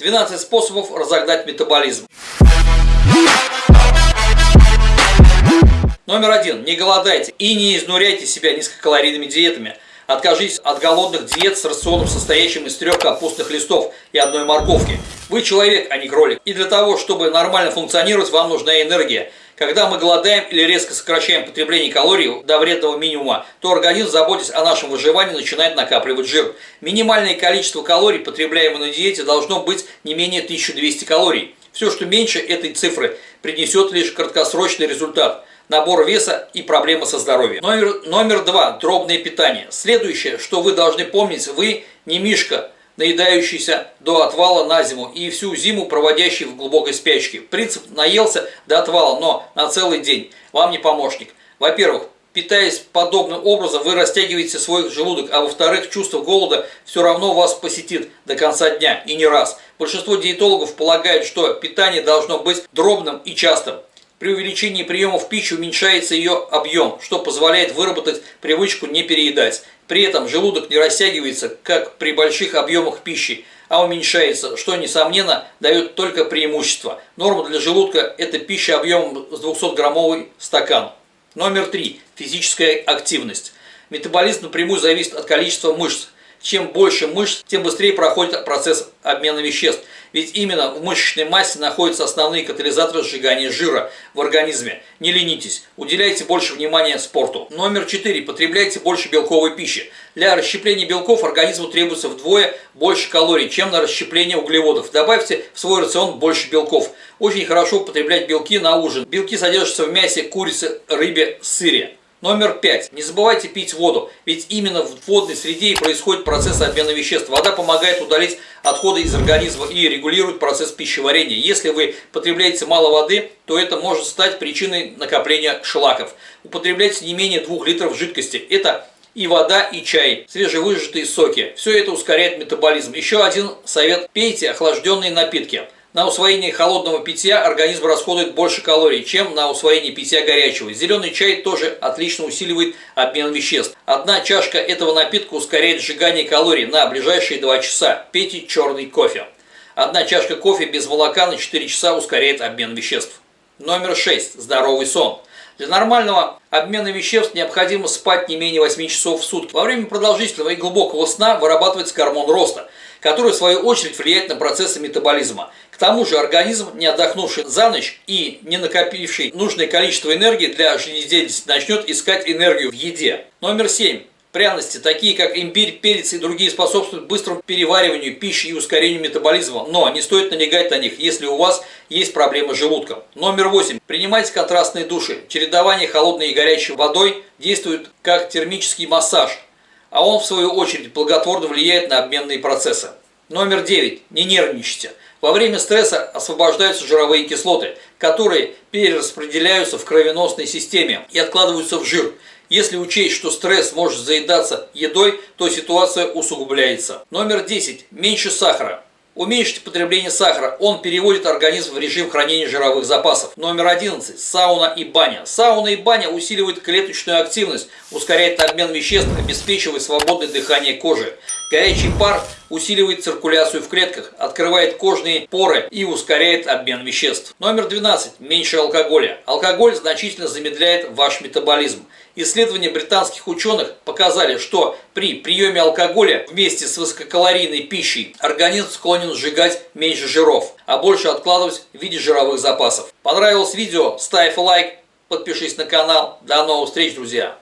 12 способов разогнать метаболизм. Номер один. Не голодайте и не изнуряйте себя низкокалорийными диетами. Откажитесь от голодных диет с рационом, состоящим из трех капустных листов и одной морковки. Вы человек, а не кролик. И для того, чтобы нормально функционировать, вам нужна энергия. Когда мы голодаем или резко сокращаем потребление калорий до вредного минимума, то организм, заботясь о нашем выживании, начинает накапливать жир. Минимальное количество калорий, потребляемое на диете, должно быть не менее 1200 калорий. Все, что меньше этой цифры, принесет лишь краткосрочный результат – набор веса и проблемы со здоровьем. Номер, номер два. Дробное питание. Следующее, что вы должны помнить, вы не мишка, наедающийся до отвала на зиму и всю зиму проводящий в глубокой спячке. Принцип наелся до отвала, но на целый день вам не помощник. Во-первых, питаясь подобным образом, вы растягиваете свой желудок, а во-вторых, чувство голода все равно вас посетит до конца дня и не раз. Большинство диетологов полагают, что питание должно быть дробным и частым. При увеличении приемов пищи уменьшается ее объем, что позволяет выработать привычку не переедать. При этом желудок не растягивается, как при больших объемах пищи, а уменьшается, что, несомненно, дает только преимущество. Норма для желудка – это пища объемом с 200-граммовый стакан. Номер три. Физическая активность. Метаболизм напрямую зависит от количества мышц. Чем больше мышц, тем быстрее проходит процесс обмена веществ – ведь именно в мышечной массе находятся основные катализаторы сжигания жира в организме. Не ленитесь, уделяйте больше внимания спорту. Номер 4. Потребляйте больше белковой пищи. Для расщепления белков организму требуется вдвое больше калорий, чем на расщепление углеводов. Добавьте в свой рацион больше белков. Очень хорошо употреблять белки на ужин. Белки содержатся в мясе, курице, рыбе, сыре. Номер пять. Не забывайте пить воду, ведь именно в водной среде и происходит процесс обмена веществ. Вода помогает удалить отходы из организма и регулирует процесс пищеварения. Если вы потребляете мало воды, то это может стать причиной накопления шлаков. Употребляйте не менее 2 литров жидкости. Это и вода, и чай, свежевыжатые соки. Все это ускоряет метаболизм. Еще один совет. Пейте охлажденные напитки. На усвоение холодного питья организм расходует больше калорий, чем на усвоение питья горячего. Зеленый чай тоже отлично усиливает обмен веществ. Одна чашка этого напитка ускоряет сжигание калорий на ближайшие 2 часа. Пейте черный кофе. Одна чашка кофе без молока на 4 часа ускоряет обмен веществ. Номер 6. Здоровый сон. Для нормального обмена веществ необходимо спать не менее 8 часов в сутки. Во время продолжительного и глубокого сна вырабатывается гормон роста, который в свою очередь влияет на процессы метаболизма тому же организм, не отдохнувший за ночь и не накопивший нужное количество энергии для жизнедеятельности, начнет искать энергию в еде. Номер семь. Пряности, такие как имбирь, перец и другие, способствуют быстрому перевариванию пищи и ускорению метаболизма, но не стоит налегать на них, если у вас есть проблемы с желудком. Номер восемь. Принимайте контрастные души. Чередование холодной и горячей водой действует как термический массаж, а он в свою очередь благотворно влияет на обменные процессы. Номер девять. Не нервничайте. Во время стресса освобождаются жировые кислоты, которые перераспределяются в кровеносной системе и откладываются в жир. Если учесть, что стресс может заедаться едой, то ситуация усугубляется. Номер 10. Меньше сахара. Уменьшите потребление сахара, он переводит организм в режим хранения жировых запасов. Номер 11. Сауна и баня. Сауна и баня усиливают клеточную активность, ускоряет обмен веществ, обеспечивает свободное дыхание кожи. Горячий пар усиливает циркуляцию в клетках, открывает кожные поры и ускоряет обмен веществ. Номер 12. Меньше алкоголя. Алкоголь значительно замедляет ваш метаболизм. Исследования британских ученых показали, что при приеме алкоголя вместе с высококалорийной пищей организм склонен сжигать меньше жиров, а больше откладывать в виде жировых запасов. Понравилось видео? Ставь лайк, подпишись на канал. До новых встреч, друзья!